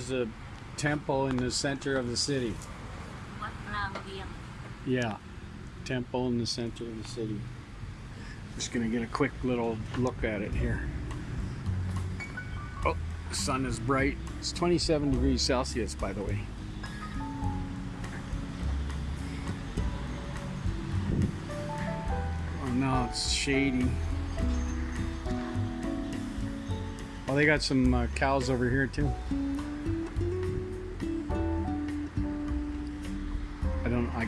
Is a temple in the center of the city. Yeah, temple in the center of the city. Just gonna get a quick little look at it here. Oh, the sun is bright. It's 27 degrees Celsius, by the way. Oh no, it's shady. Oh, they got some uh, cows over here too.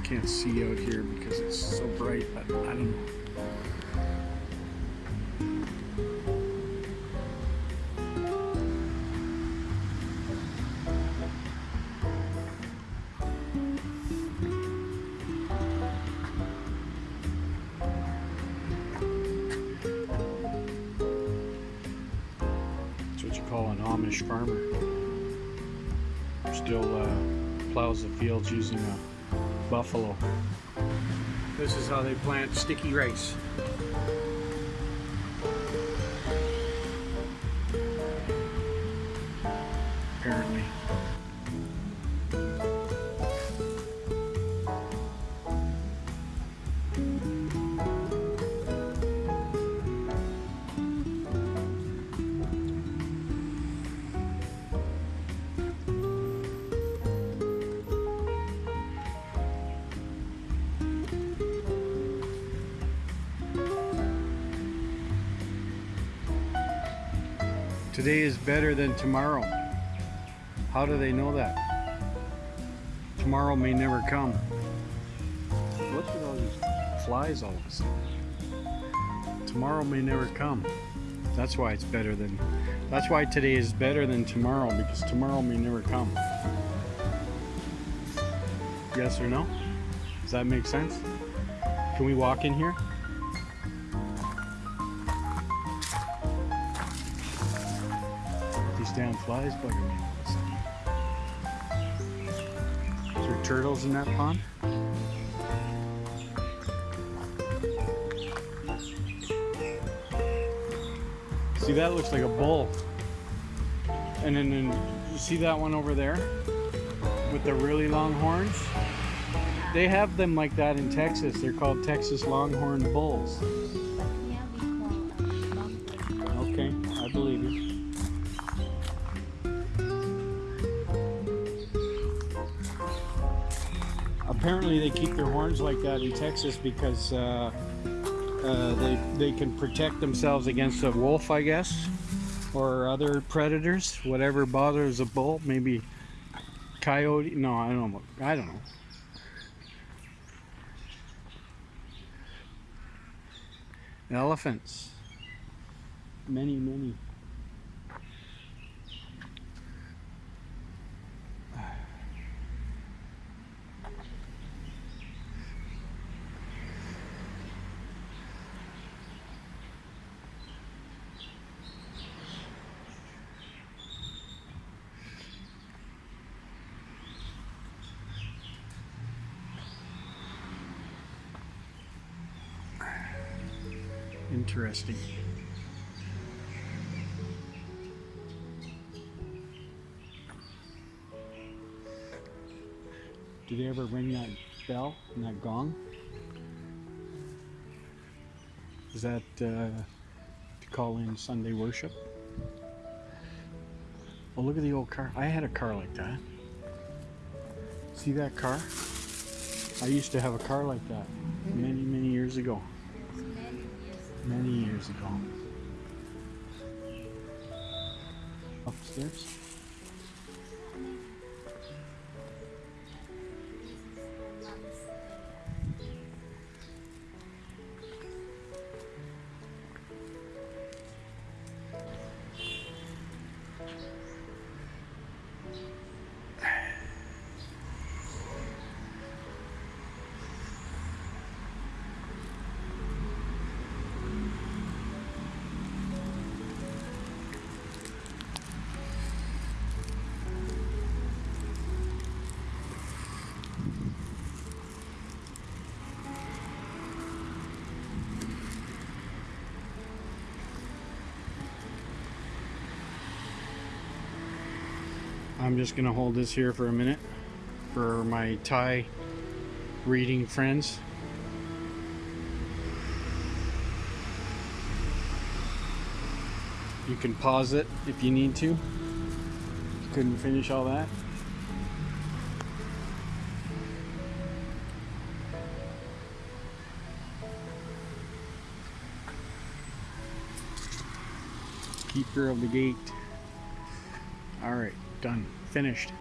Can't see out here because it's so bright. But I don't know. That's what you call an Amish farmer. Still uh, plows the fields using a buffalo. This is how they plant sticky rice. Apparently. Today is better than tomorrow. How do they know that? Tomorrow may never come. Look at all these flies all of a sudden. Tomorrow may never come. That's why it's better than. That's why today is better than tomorrow because tomorrow may never come. Yes or no? Does that make sense? Can we walk in here? These damn flies bugging me all of a sudden. Is there turtles in that pond? See, that looks like a bull. And then, then you see that one over there with the really long horns? They have them like that in Texas. They're called Texas Longhorn Bulls. Apparently, they keep their horns like that in Texas because uh, uh, they they can protect themselves against a wolf, I guess, or other predators. Whatever bothers a bull, maybe coyote. No, I don't know. I don't know. Elephants. Many, many. Interesting. Do they ever ring that bell and that gong? Is that uh, to call in Sunday worship? Well, look at the old car. I had a car like that. See that car? I used to have a car like that many, many years ago. Many years ago. Upstairs? I'm just gonna hold this here for a minute for my Thai reading friends. You can pause it if you need to. Couldn't finish all that. Keeper of the gate. Alright, done. Finished.